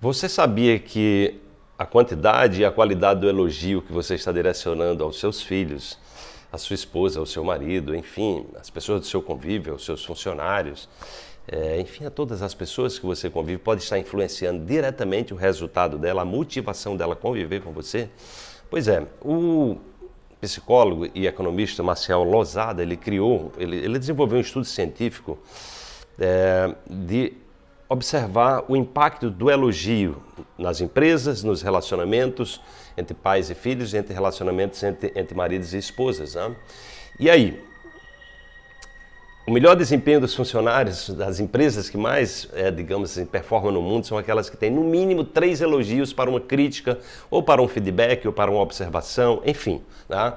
Você sabia que a quantidade e a qualidade do elogio que você está direcionando aos seus filhos, à sua esposa, ao seu marido, enfim, às pessoas do seu convívio, aos seus funcionários, é, enfim, a todas as pessoas que você convive, pode estar influenciando diretamente o resultado dela, a motivação dela conviver com você? Pois é, o psicólogo e economista Marcel Lozada, ele criou, ele, ele desenvolveu um estudo científico é, de observar o impacto do elogio nas empresas, nos relacionamentos entre pais e filhos, entre relacionamentos entre, entre maridos e esposas. Né? E aí, o melhor desempenho dos funcionários das empresas que mais, é, digamos assim, performam no mundo são aquelas que têm no mínimo três elogios para uma crítica, ou para um feedback, ou para uma observação, enfim. Né?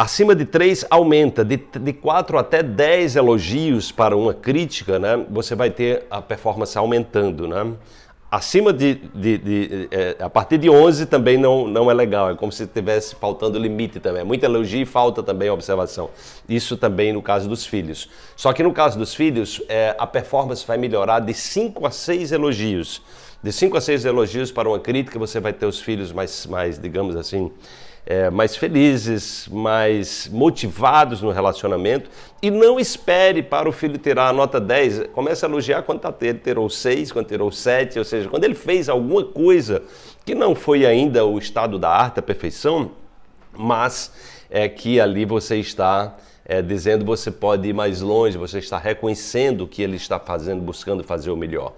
Acima de 3 aumenta, de, de 4 até 10 elogios para uma crítica, né, você vai ter a performance aumentando. Né? Acima de, de, de é, a partir de 11 também não, não é legal, é como se estivesse faltando limite também. É muito elogio e falta também observação. Isso também no caso dos filhos. Só que no caso dos filhos, é, a performance vai melhorar de 5 a 6 elogios. De 5 a 6 elogios para uma crítica, você vai ter os filhos mais, mais digamos assim, é, mais felizes, mais motivados no relacionamento e não espere para o filho tirar a nota 10. Comece a elogiar quando tá, ele tirou 6, quando tirou 7, ou seja, quando ele fez alguma coisa que não foi ainda o estado da arte, a perfeição, mas é que ali você está é, dizendo você pode ir mais longe, você está reconhecendo o que ele está fazendo, buscando fazer o melhor.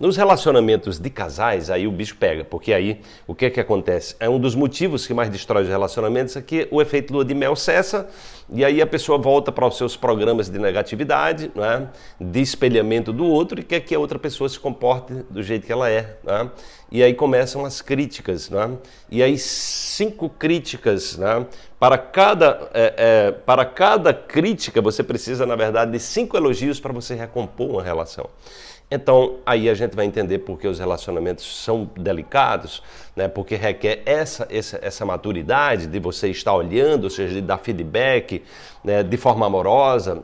Nos relacionamentos de casais, aí o bicho pega, porque aí o que é que acontece? É um dos motivos que mais destrói os relacionamentos é que o efeito lua de mel cessa e aí a pessoa volta para os seus programas de negatividade, né? de espelhamento do outro e quer que a outra pessoa se comporte do jeito que ela é. Né? E aí começam as críticas. Né? E aí cinco críticas. Né? Para, cada, é, é, para cada crítica você precisa, na verdade, de cinco elogios para você recompor uma relação. Então, aí a gente vai entender porque os relacionamentos são delicados, né? porque requer essa, essa, essa maturidade de você estar olhando, ou seja, de dar feedback né? de forma amorosa,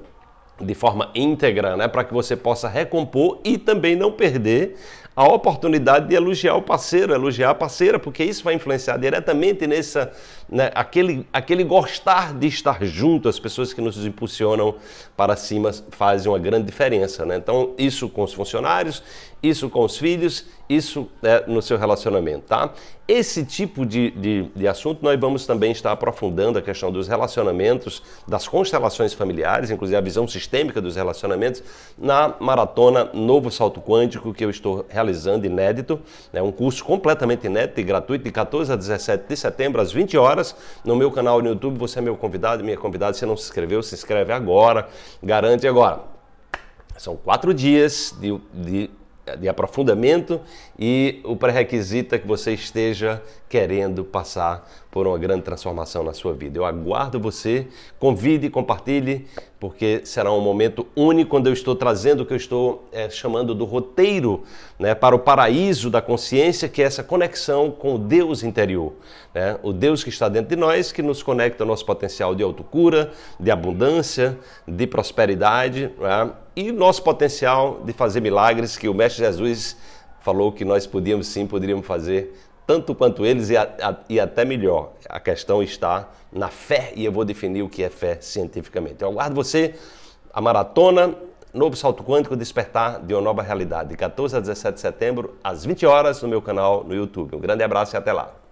de forma íntegra, né? para que você possa recompor e também não perder a oportunidade de elogiar o parceiro, elogiar a parceira, porque isso vai influenciar diretamente nessa, né, aquele, aquele gostar de estar junto, as pessoas que nos impulsionam para cima fazem uma grande diferença. Né? Então, isso com os funcionários, isso com os filhos, isso é, no seu relacionamento, tá? Esse tipo de, de, de, assunto nós vamos também estar aprofundando a questão dos relacionamentos, das constelações familiares, inclusive a visão sistêmica dos relacionamentos, na maratona Novo Salto Quântico que eu estou realizando, inédito, é um curso completamente inédito e gratuito, de 14 a 17 de setembro, às 20 horas, no meu canal no YouTube, você é meu convidado, minha convidada, se não se inscreveu, se inscreve agora, garante agora. São quatro dias de, de de aprofundamento e o pré-requisito é que você esteja querendo passar por uma grande transformação na sua vida. Eu aguardo você, convide compartilhe, porque será um momento único quando eu estou trazendo o que eu estou é, chamando do roteiro né, para o paraíso da consciência, que é essa conexão com o Deus interior. Né? O Deus que está dentro de nós, que nos conecta ao nosso potencial de autocura, de abundância, de prosperidade né? E nosso potencial de fazer milagres que o Mestre Jesus falou que nós podíamos sim, poderíamos fazer tanto quanto eles e, a, a, e, até melhor. A questão está na fé e eu vou definir o que é fé cientificamente. Eu aguardo você, a maratona, novo salto quântico, despertar de uma nova realidade, de 14 a 17 de setembro, às 20 horas, no meu canal no YouTube. Um grande abraço e até lá.